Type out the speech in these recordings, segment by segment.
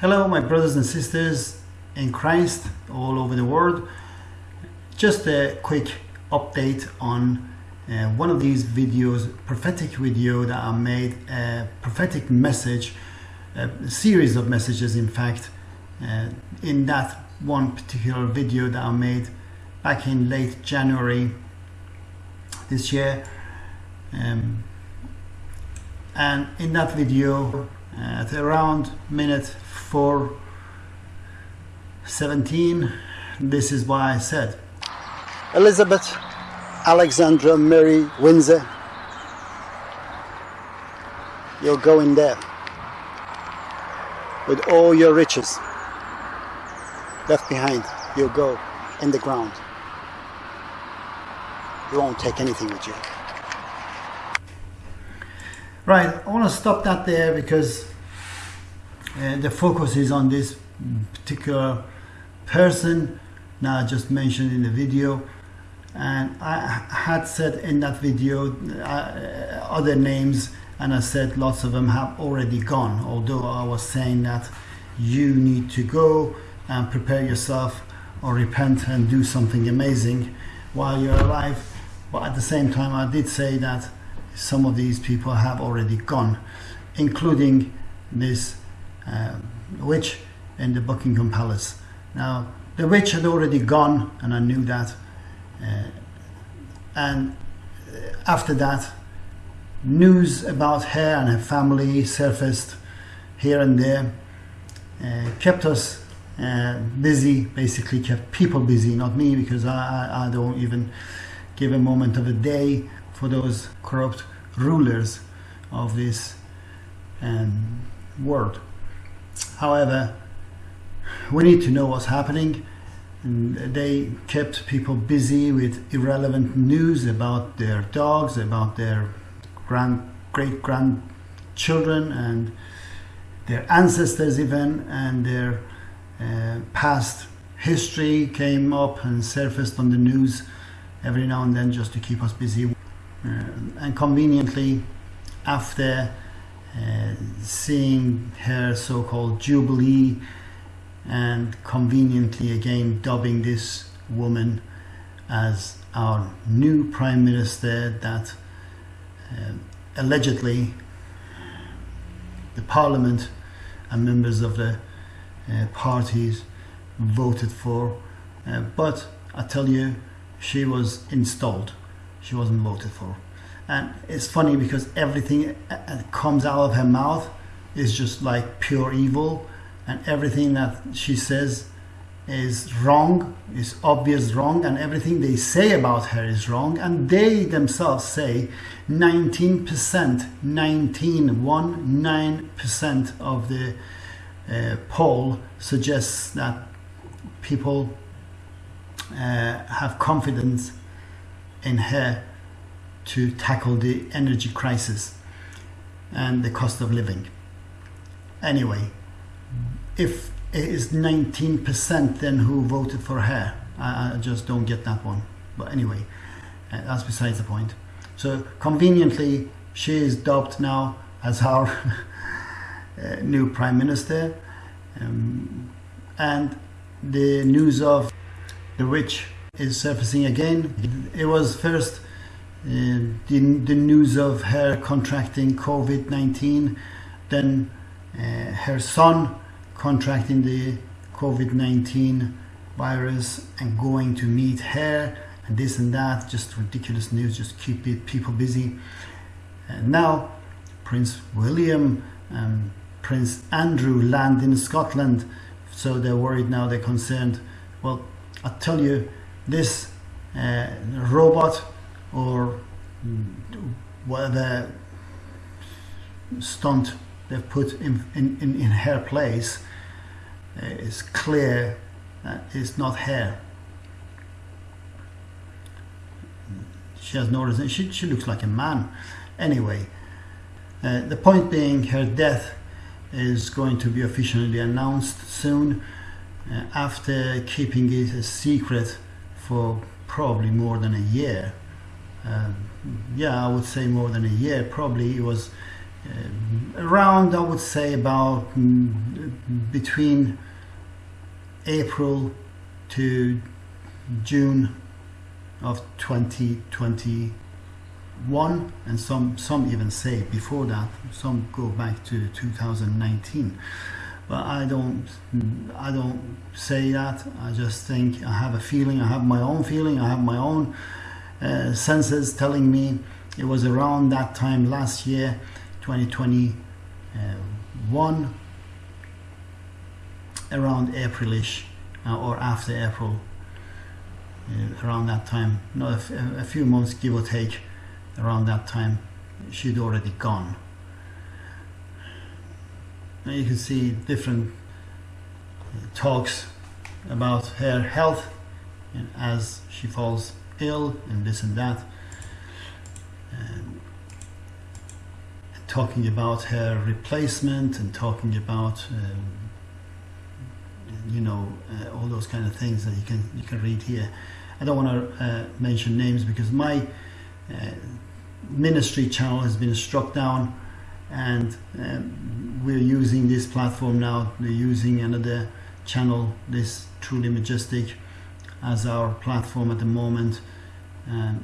Hello, my brothers and sisters in Christ all over the world. Just a quick update on uh, one of these videos, prophetic video that I made, a prophetic message, a series of messages, in fact, uh, in that one particular video that I made back in late January this year. Um, and in that video, at around minute 417 this is why I said. Elizabeth Alexandra Mary Windsor you're going there with all your riches left behind. You'll go in the ground. You won't take anything with you right I want to stop that there because uh, the focus is on this particular person now I just mentioned in the video. And I had said in that video uh, other names and I said lots of them have already gone although I was saying that you need to go and prepare yourself or repent and do something amazing while you're alive. But at the same time I did say that some of these people have already gone including this uh, witch in the Buckingham Palace. Now, the witch had already gone, and I knew that. Uh, and after that, news about her and her family surfaced here and there, uh, kept us uh, busy, basically kept people busy, not me, because I, I, don't even give a moment of a day for those corrupt rulers of this um, world. However, we need to know what's happening. And they kept people busy with irrelevant news about their dogs, about their grand, great grandchildren, and their ancestors, even, and their uh, past history came up and surfaced on the news every now and then just to keep us busy. Uh, and conveniently, after uh, seeing her so-called jubilee and conveniently again dubbing this woman as our new prime minister that uh, allegedly the parliament and members of the uh, parties voted for. Uh, but I tell you she was installed she wasn't voted for. And it's funny because everything that comes out of her mouth is just like pure evil. And everything that she says is wrong is obvious wrong. And everything they say about her is wrong. And they themselves say 19% 19 1 9 percent of the uh, poll suggests that people uh, have confidence in her to tackle the energy crisis and the cost of living. Anyway, if it is 19% then who voted for her, I, I, just don't get that one. But anyway, uh, that's besides the point. So conveniently, she is dubbed now as our uh, new prime minister. Um, and the news of the witch is surfacing again. It was first uh, the, the news of her contracting COVID-19, then uh, her son contracting the COVID-19 virus and going to meet her and this and that, just ridiculous news, just keep people busy. And now Prince William and Prince Andrew land in Scotland, so they're worried now, they're concerned. Well, I tell you, this uh, robot or whatever stunt they've put in, in, in, her place uh, is clear that it's not her. She has no reason, she, she looks like a man. Anyway, uh, the point being her death is going to be officially announced soon uh, after keeping it a secret for probably more than a year um, yeah I would say more than a year probably it was uh, around, I would say, about mm, between April to June of 2021, and some some even say before that. Some go back to 2019 but I don't I don't say that. I just think I have a feeling I have my own feeling I have my own uh, senses telling me it was around that time last year 2021 around Aprilish uh, or after April uh, around that time. Not a few months give or take around that time she'd already gone and you can see different talks about her health and as she falls ill and this and that. And talking about her replacement and talking about um, you know uh, all those kind of things that you can you can read here. I don't want to uh, mention names because my uh, ministry channel has been struck down and um, we're using this platform now. We're using another channel this truly majestic as our platform at the moment. And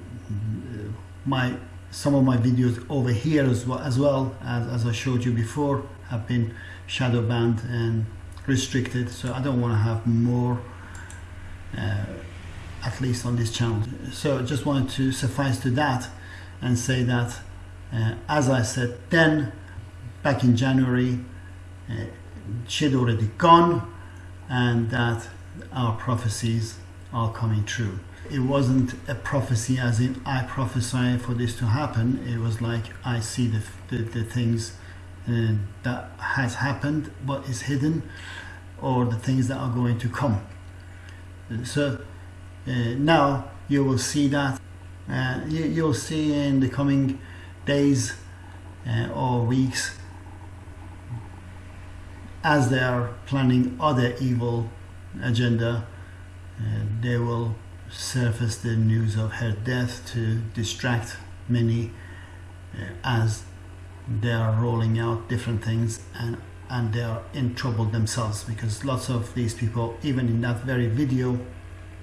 my some of my videos over here as well as, well as, as I showed you before have been shadow banned and restricted. So I don't want to have more uh, at least on this channel. So I just wanted to suffice to that and say that as I said then, back in January, uh, she'd already gone and that our prophecies are coming true. It wasn't a prophecy as in I prophesy for this to happen. It was like I see the, the, the things uh, that has happened what is hidden or the things that are going to come. So uh, now you will see that. Uh, you, you'll see in the coming days uh, or weeks as they are planning other evil agenda uh, they will surface the news of her death to distract many uh, as they are rolling out different things and and they are in trouble themselves because lots of these people even in that very video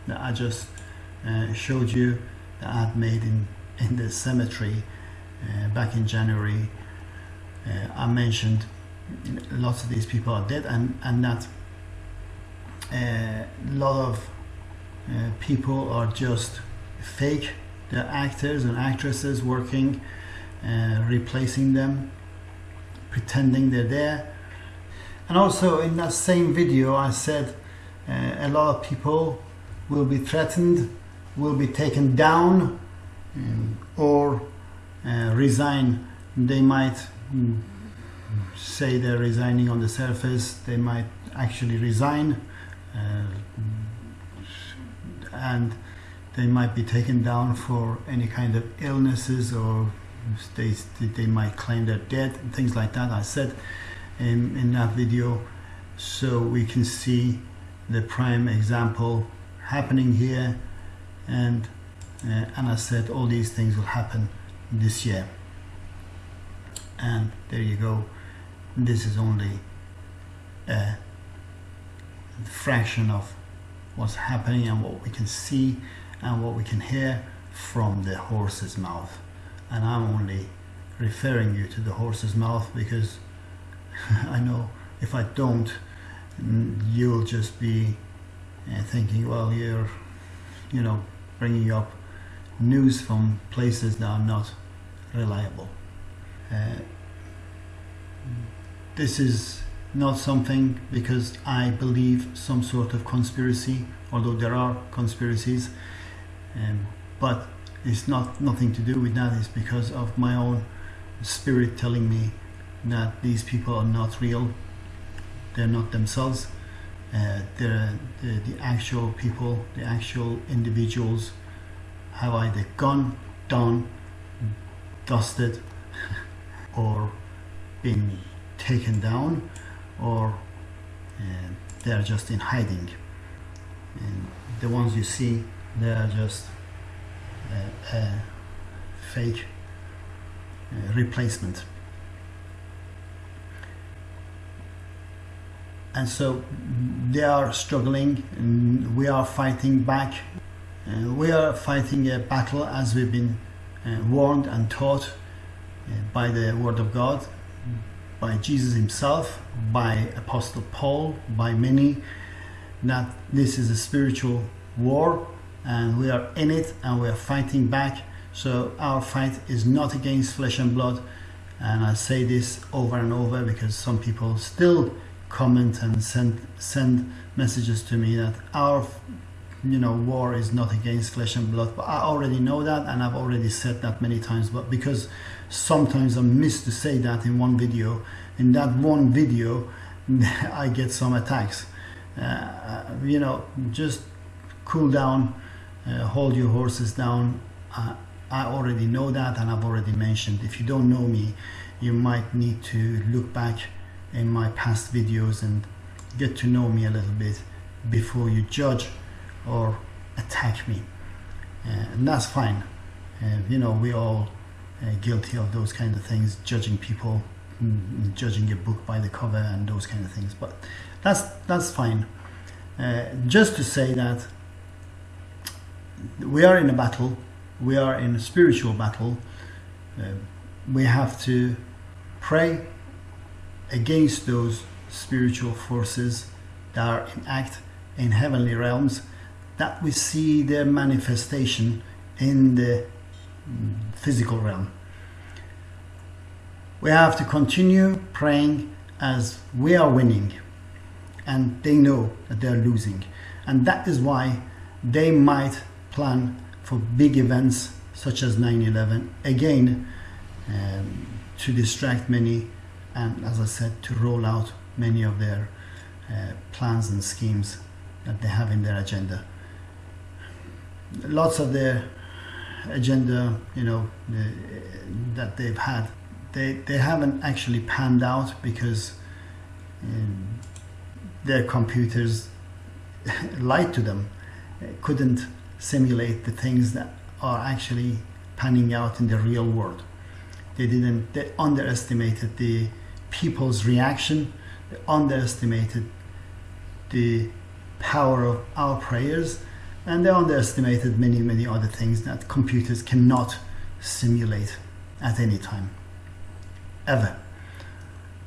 that I just uh, showed you that I had made in in the cemetery back in January uh, I mentioned lots of these people are dead and and that a uh, lot of people are just fake. They're actors and actresses working replacing them pretending they're there. And also in that same video I said uh, a lot of people will be threatened will be taken down um, or uh, resign they might mm, say they're resigning on the surface they might actually resign uh, and they might be taken down for any kind of illnesses or they, they might claim they're dead and things like that I said in, in that video. So we can see the prime example happening here and uh, and I said all these things will happen this year. And there you go. This is only a fraction of what's happening and what we can see and what we can hear from the horse's mouth. And I'm only referring you to the horse's mouth because I know if I don't you'll just be uh, thinking well you're you know bringing up news from places that are not reliable. Uh, this is not something because I believe some sort of conspiracy, although there are conspiracies, um, but it's not nothing to do with that. It's because of my own spirit telling me that these people are not real. They're not themselves. Uh, they're the, the actual people, the actual individuals have either gone, done, dusted or being taken down or uh, they are just in hiding. And the ones you see they are just uh, a fake uh, replacement. And so they are struggling and we are fighting back. Uh, we are fighting a battle as we've been warned and taught uh, by the word of god by jesus himself by apostle paul by many that this is a spiritual war and we are in it and we are fighting back. So our fight is not against flesh and blood and i say this over and over because some people still comment and send send messages to me that our you know war is not against flesh and blood but i already know that and i've already said that many times but because sometimes i miss to say that in one video in that one video i get some attacks. Uh, you know just cool down uh, hold your horses down. Uh, i already know that and i've already mentioned if you don't know me you might need to look back in my past videos and get to know me a little bit before you judge or attack me. Uh, and that's fine. Uh, you know we all uh, guilty of those kind of things judging people mm, judging a book by the cover and those kind of things but that's that's fine. Just to say that we are in a battle we are in a spiritual battle uh, we have to pray against those spiritual forces that are in act in heavenly realms that we see their manifestation in the physical realm. We have to continue praying as we are winning and they know that they're losing. And that is why they might plan for big events such as 9-11 again um, to distract many and as I said to roll out many of their uh, plans and schemes that they have in their agenda lots of their agenda you know the, that they've had. They they haven't actually panned out because um, their computers lied to them. Couldn't simulate the things that are actually panning out in the real world. They didn't they underestimated the people's reaction, they underestimated the power of our prayers, and they underestimated many, many other things that computers cannot simulate at any time, ever.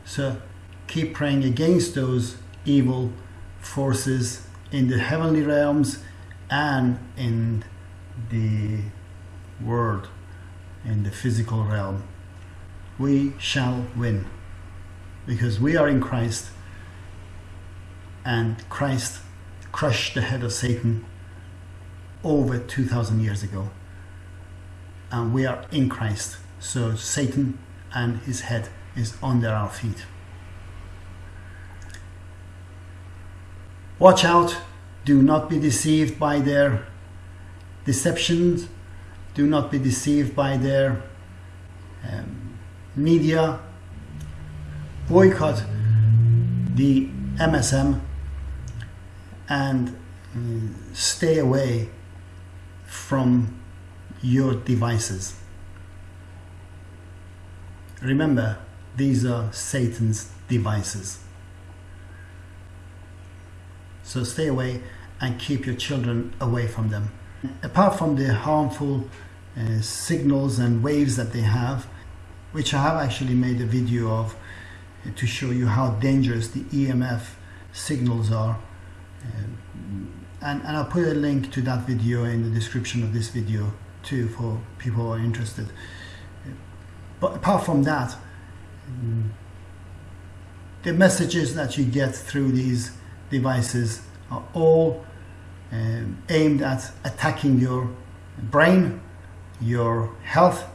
So keep praying against those evil forces in the heavenly realms and in the world, in the physical realm. We shall win because we are in Christ and Christ crushed the head of Satan over 2,000 years ago. And we are in Christ. So Satan and his head is under our feet. Watch out. Do not be deceived by their deceptions. Do not be deceived by their um, media boycott the MSM and mm, stay away from your devices. Remember, these are Satan's devices. So stay away and keep your children away from them. Apart from the harmful uh, signals and waves that they have, which I have actually made a video of to show you how dangerous the EMF signals are. Um, and, and I'll put a link to that video in the description of this video too for people who are interested. But apart from that, the messages that you get through these devices are all um, aimed at attacking your brain, your health,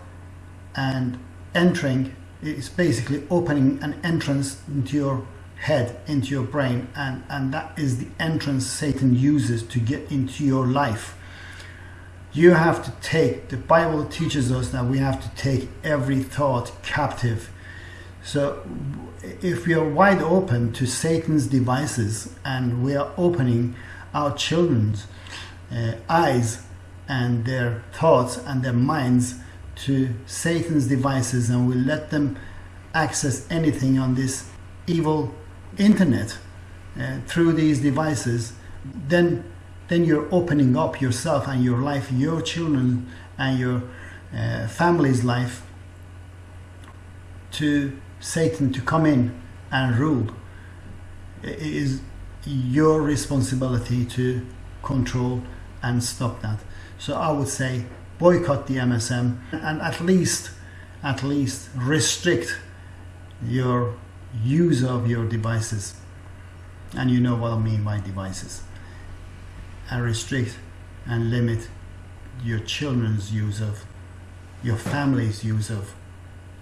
and entering it's basically opening an entrance into your head, into your brain, and, and that is the entrance Satan uses to get into your life. You have to take, the Bible teaches us that we have to take every thought captive. So if we are wide open to Satan's devices and we are opening our children's uh, eyes and their thoughts and their minds to Satan's devices and we let them access anything on this evil internet, uh, through these devices, then then you're opening up yourself and your life, your children and your uh, family's life to Satan to come in and rule. It is your responsibility to control and stop that. So I would say boycott the MSM and at least at least restrict your use of your devices. And you know what I mean by devices. And restrict and limit your children's use of your family's use of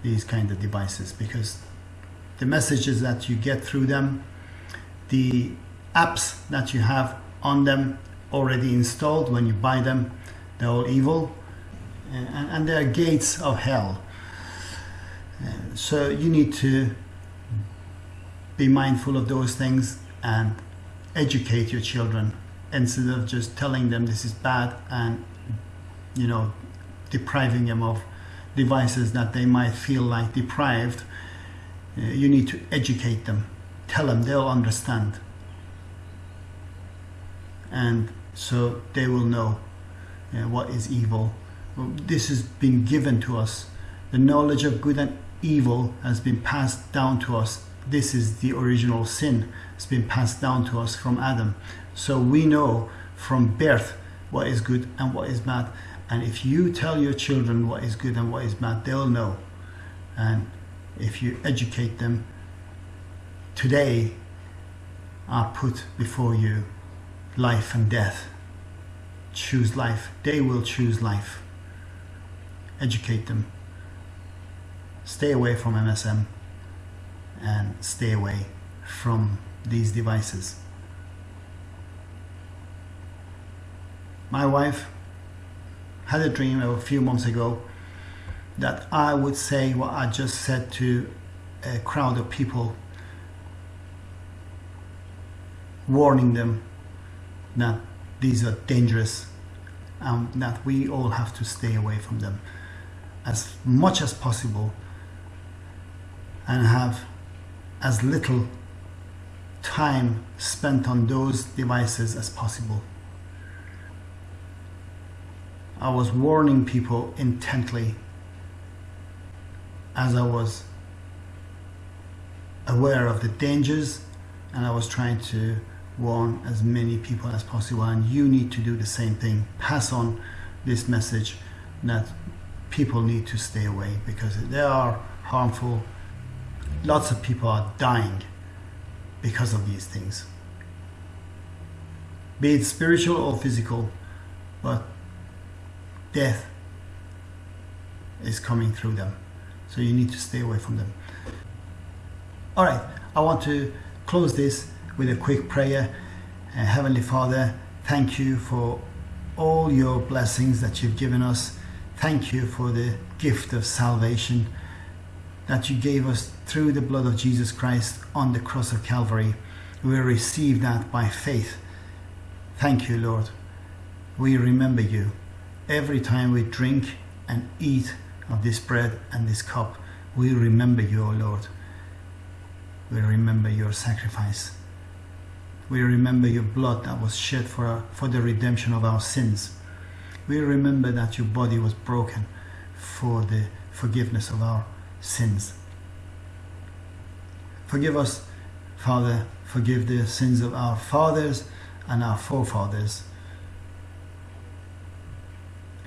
these kind of devices because the messages that you get through them the apps that you have on them already installed when you buy them they're all evil and, and they're gates of hell uh, so you need to be mindful of those things and educate your children instead of just telling them this is bad and you know depriving them of devices that they might feel like deprived. Uh, you need to educate them. Tell them they'll understand. And so they will know uh, what is evil. This has been given to us. The knowledge of good and evil has been passed down to us this is the original sin it's been passed down to us from adam. So we know from birth what is good and what is bad. And if you tell your children what is good and what is bad they'll know. And if you educate them today are put before you life and death. Choose life. They will choose life. Educate them. Stay away from MSM and stay away from these devices. My wife had a dream a few months ago that I would say what I just said to a crowd of people warning them that these are dangerous and that we all have to stay away from them as much as possible and have as little time spent on those devices as possible. I was warning people intently as I was aware of the dangers and I was trying to warn as many people as possible and you need to do the same thing pass on this message that people need to stay away because they are harmful lots of people are dying because of these things. Be it spiritual or physical but death is coming through them. So you need to stay away from them. All right i want to close this with a quick prayer. Uh, heavenly father thank you for all your blessings that you've given us. Thank you for the gift of salvation that you gave us through the blood of Jesus Christ on the cross of Calvary. We receive that by faith. Thank you, Lord. We remember you every time we drink and eat of this bread and this cup. We remember you, O Lord. We remember your sacrifice. We remember your blood that was shed for, our, for the redemption of our sins. We remember that your body was broken for the forgiveness of our sins. Forgive us, Father, forgive the sins of our fathers and our forefathers.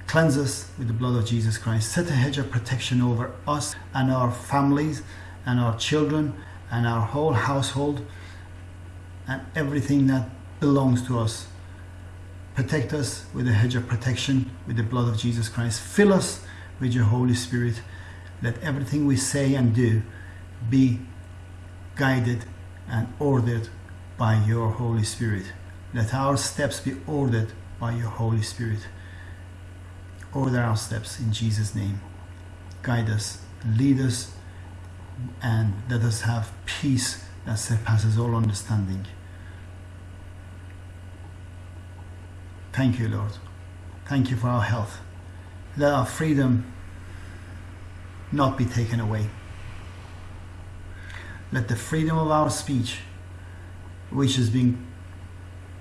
Cleanse us with the blood of Jesus Christ. Set a hedge of protection over us and our families and our children and our whole household and everything that belongs to us. Protect us with a hedge of protection with the blood of Jesus Christ. Fill us with your Holy Spirit let everything we say and do be guided and ordered by your Holy Spirit. Let our steps be ordered by your Holy Spirit. Order our steps in Jesus' name. Guide us, lead us, and let us have peace that surpasses all understanding. Thank you, Lord. Thank you for our health. Let our freedom not be taken away. Let the freedom of our speech which is being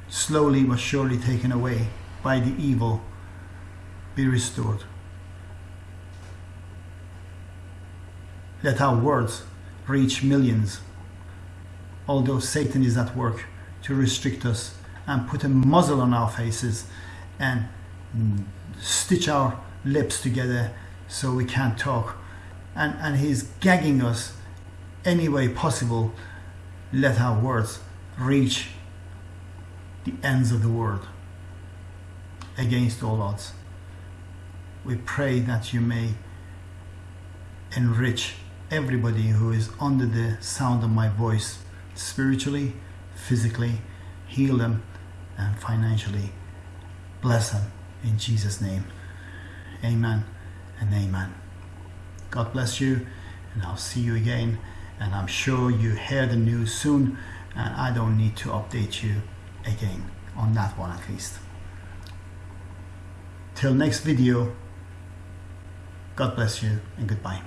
slowly but surely taken away by the evil be restored. Let our words reach millions, although Satan is at work to restrict us and put a muzzle on our faces and stitch our lips together so we can't talk. And, and he's gagging us any way possible. Let our words reach the ends of the world against all odds. We pray that you may enrich everybody who is under the sound of my voice spiritually, physically, heal them, and financially. Bless them in Jesus' name. Amen and amen. God bless you, and I'll see you again. And I'm sure you hear the news soon, and I don't need to update you again on that one at least. Till next video, God bless you and goodbye.